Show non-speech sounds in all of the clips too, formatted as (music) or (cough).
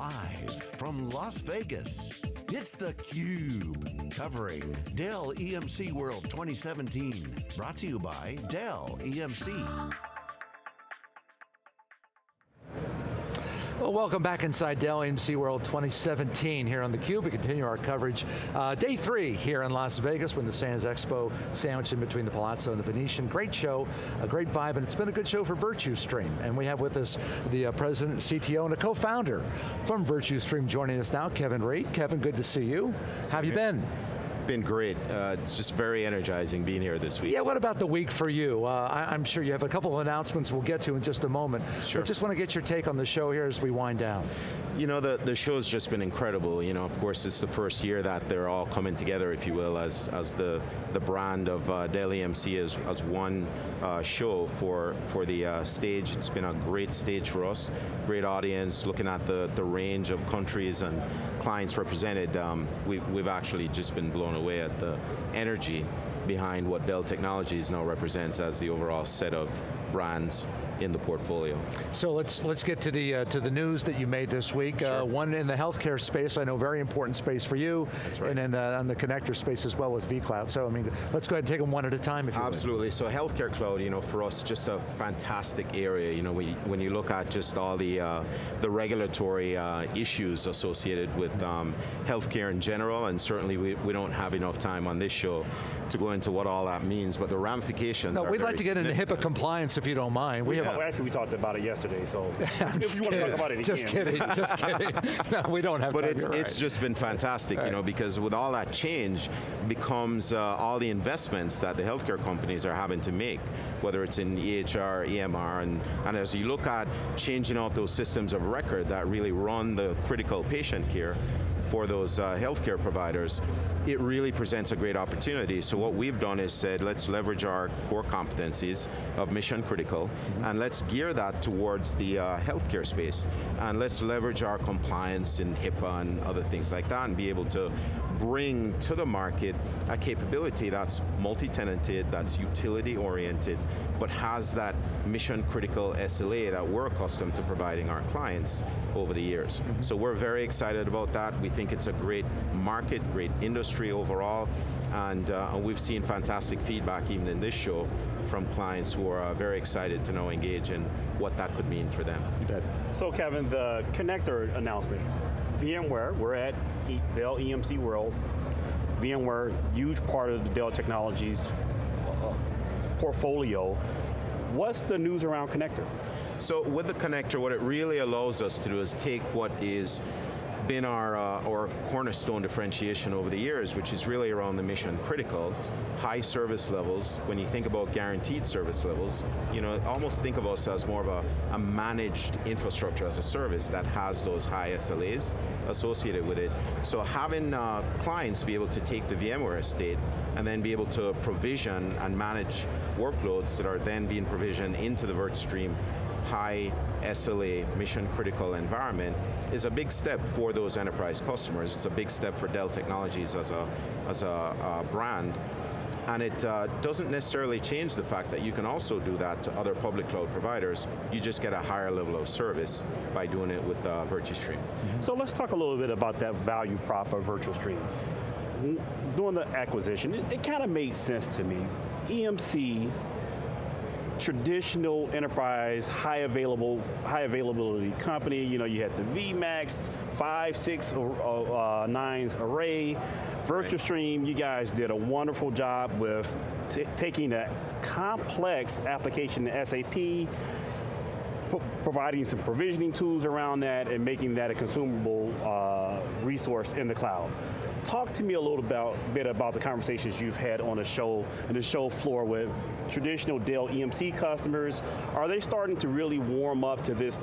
Live from Las Vegas, it's theCUBE. Covering Dell EMC World 2017. Brought to you by Dell EMC. Well, welcome back inside Dell EMC World 2017 here on theCUBE. We continue our coverage. Uh, day three here in Las Vegas when the Sands Expo sandwiched in between the Palazzo and the Venetian. Great show, a great vibe, and it's been a good show for VirtuStream. And we have with us the uh, president, CTO, and a co-founder from VirtuStream joining us now, Kevin Reid. Kevin, good to see you. How have you been? Been great. Uh, it's just very energizing being here this week. Yeah, what about the week for you? Uh, I, am sure you have a couple of announcements we'll get to in just a moment. Sure. But just want to get your take on the show here as we wind down. You know, the, the show's just been incredible. You know, of course, it's the first year that they're all coming together, if you will, as, as the, the brand of uh, Dell EMC as, as one uh, show for, for the uh, stage. It's been a great stage for us, great audience, looking at the, the range of countries and clients represented. Um, we've, we've actually just been blown away at the energy behind what Dell Technologies now represents as the overall set of brands in the portfolio. So let's let's get to the uh, to the news that you made this week. Uh, sure. Uh, one in the healthcare space, I know very important space for you. Right. And then uh, on the connector space as well with vCloud. So I mean, let's go ahead and take them one at a time if you Absolutely, would. so healthcare cloud, you know, for us, just a fantastic area. You know, when you, when you look at just all the, uh, the regulatory uh, issues associated with um, healthcare in general, and certainly we, we don't have enough time on this show to go into what all that means, but the ramifications No, we'd like to get into HIPAA compliance if you don't mind. We, we have, actually, we talked about it yesterday, so (laughs) if you want to talk about it Just again. kidding, just kidding. (laughs) No, we don't have But time, it's, right. it's just been fantastic, right. you know, because with all that change becomes uh, all the investments that the healthcare companies are having to make, whether it's in EHR, EMR, and, and as you look at changing out those systems of record that really run the critical patient care, for those uh, healthcare providers, it really presents a great opportunity. So what we've done is said, let's leverage our core competencies of mission critical, mm -hmm. and let's gear that towards the uh, healthcare space. And let's leverage our compliance in HIPAA and other things like that, and be able to bring to the market a capability that's multi-tenanted, that's utility oriented, but has that mission critical SLA that we're accustomed to providing our clients over the years. Mm -hmm. So we're very excited about that. We think it's a great market, great industry overall, and uh, we've seen fantastic feedback even in this show from clients who are uh, very excited to now engage in what that could mean for them. You bet. So Kevin, the connector announcement, VMware, we're at Dell EMC World, VMware, huge part of the Dell Technologies uh, portfolio. What's the news around connector? So with the connector, what it really allows us to do is take what is been our, uh, our cornerstone differentiation over the years, which is really around the mission critical, high service levels. When you think about guaranteed service levels, you know, almost think of us as more of a, a managed infrastructure as a service that has those high SLAs associated with it. So having uh, clients be able to take the VMware estate and then be able to provision and manage workloads that are then being provisioned into the VirtuStream high SLA, mission critical environment is a big step for those enterprise customers. It's a big step for Dell Technologies as a, as a, a brand. And it uh, doesn't necessarily change the fact that you can also do that to other public cloud providers. You just get a higher level of service by doing it with uh, VirtuStream. Mm -hmm. So let's talk a little bit about that value prop of VirtuStream. Doing the acquisition, it, it kind of made sense to me. EMC traditional enterprise, high available, high availability company. You know, you had the VMAX, five, six, uh, uh, nines array. VirtuStream, you guys did a wonderful job with taking a complex application to SAP, providing some provisioning tools around that and making that a consumable uh, resource in the cloud. Talk to me a little about, bit about the conversations you've had on the show, and the show floor with traditional Dell EMC customers. Are they starting to really warm up to this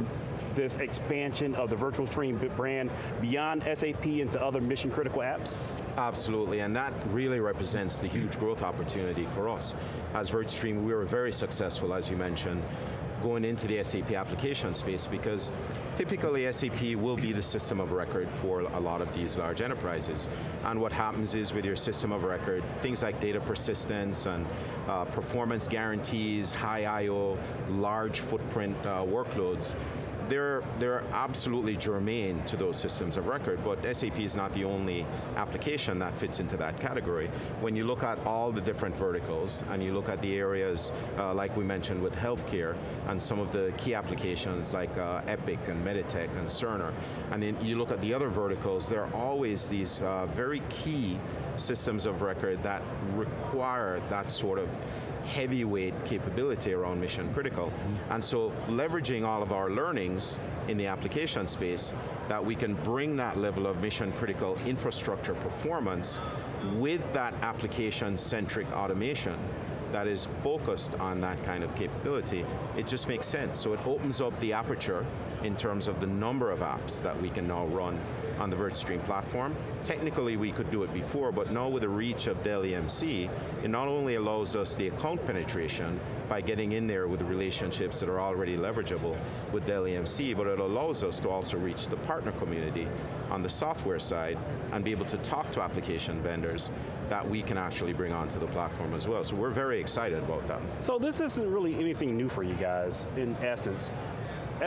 this expansion of the VirtuStream brand beyond SAP into other mission critical apps? Absolutely, and that really represents the huge growth opportunity for us. As VirtuStream, we were very successful, as you mentioned, going into the SAP application space because typically SAP will be the system of record for a lot of these large enterprises. And what happens is with your system of record, things like data persistence and uh, performance guarantees, high I.O., large footprint uh, workloads, they're, they're absolutely germane to those systems of record, but SAP is not the only application that fits into that category. When you look at all the different verticals, and you look at the areas, uh, like we mentioned with healthcare, and some of the key applications like uh, Epic and Meditech and Cerner, and then you look at the other verticals, there are always these uh, very key systems of record that require that sort of heavyweight capability around mission critical. Mm-hmm. And so leveraging all of our learnings in the application space, that we can bring that level of mission critical infrastructure performance with that application-centric automation that is focused on that kind of capability, it just makes sense. So it opens up the aperture in terms of the number of apps that we can now run on the VirtuStream platform. Technically we could do it before, but now with the reach of Dell EMC, it not only allows us the account penetration by getting in there with relationships that are already leverageable with Dell EMC, but it allows us to also reach the partner community on the software side and be able to talk to application vendors that we can actually bring onto the platform as well. So we're very excited about that. So this isn't really anything new for you guys, in essence.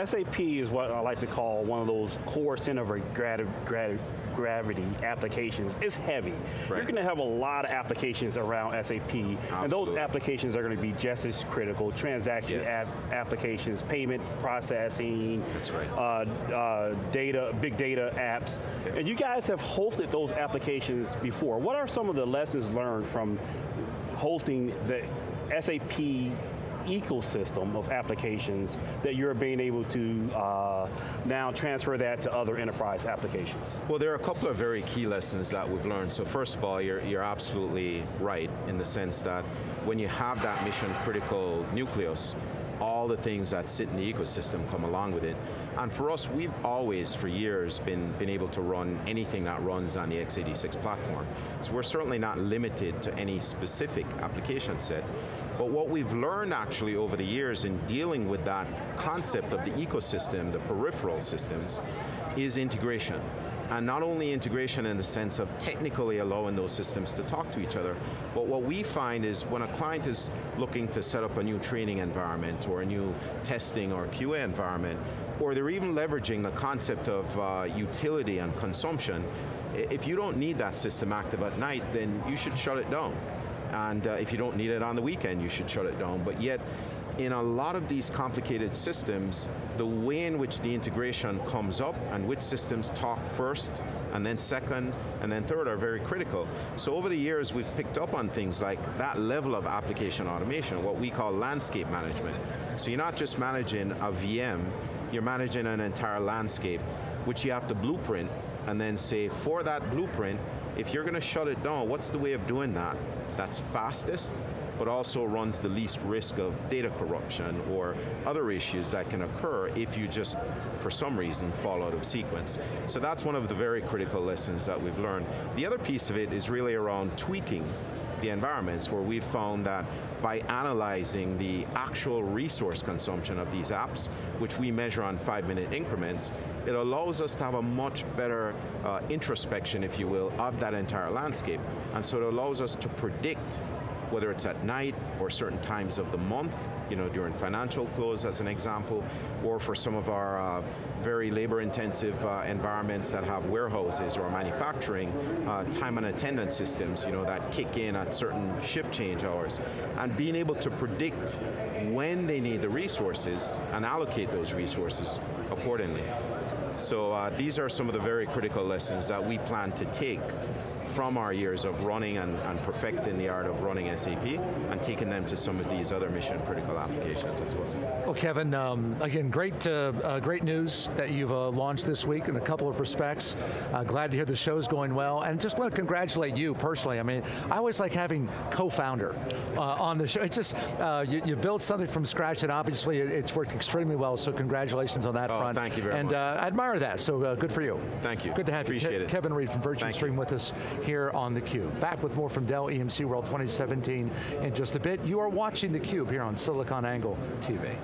SAP is what I like to call one of those core center of grav grav gravity applications. It's heavy. Right. You're going to have a lot of applications around SAP, Absolutely. and those applications are going to be just as critical. Transaction yes. applications, payment processing, right. uh, uh, data, big data apps. Okay. And you guys have hosted those applications before. What are some of the lessons learned from hosting the SAP ecosystem of applications that you're being able to uh, now transfer that to other enterprise applications? Well, there are a couple of very key lessons that we've learned. So first of all, you're, you're absolutely right in the sense that when you have that mission critical nucleus, all the things that sit in the ecosystem come along with it. And for us, we've always, for years, been, been able to run anything that runs on the x86 platform. So we're certainly not limited to any specific application set. But what we've learned actually over the years in dealing with that concept of the ecosystem, the peripheral systems, is integration. And not only integration in the sense of technically allowing those systems to talk to each other, but what we find is when a client is looking to set up a new training environment or a new testing or QA environment, or they're even leveraging the concept of uh, utility and consumption, if you don't need that system active at night, then you should shut it down. And uh, if you don't need it on the weekend, you should shut it down. But yet, in a lot of these complicated systems, the way in which the integration comes up and which systems talk first, and then second, and then third are very critical. So over the years, we've picked up on things like that level of application automation, what we call landscape management. So you're not just managing a VM, you're managing an entire landscape, which you have to blueprint, and then say, for that blueprint, if you're going to shut it down, what's the way of doing that? That's fastest, but also runs the least risk of data corruption or other issues that can occur if you just, for some reason, fall out of sequence. So that's one of the very critical lessons that we've learned. The other piece of it is really around tweaking the environments where we've found that by analyzing the actual resource consumption of these apps, which we measure on five minute increments, it allows us to have a much better uh, introspection, if you will, of that entire landscape. And so it allows us to predict whether it's at night or certain times of the month, you know, during financial close as an example, or for some of our uh, very labor intensive uh, environments that have warehouses or manufacturing, uh, time and attendance systems, you know, that kick in at certain shift change hours. And being able to predict when they need the resources and allocate those resources accordingly. So uh, these are some of the very critical lessons that we plan to take from our years of running and, and, perfecting the art of running SAP and taking them to some of these other mission critical applications as well. Well Kevin, um, again, great, uh, uh, great news that you've uh, launched this week in a couple of respects. Uh, glad to hear the show's going well, and just want to congratulate you personally. I mean, I always like having co-founder uh, on the show. It's just, uh, you, you build something from scratch and obviously it's worked extremely well, so congratulations on that oh, front. thank you very and, much. And I admire that, so uh, good for you. Thank you. Good to have Appreciate you. Ke it. Kevin Reid from VirtuStream with us here on theCUBE. Back with more from Dell EMC World 2017 in just a bit. You are watching theCUBE here on SiliconANGLE TV.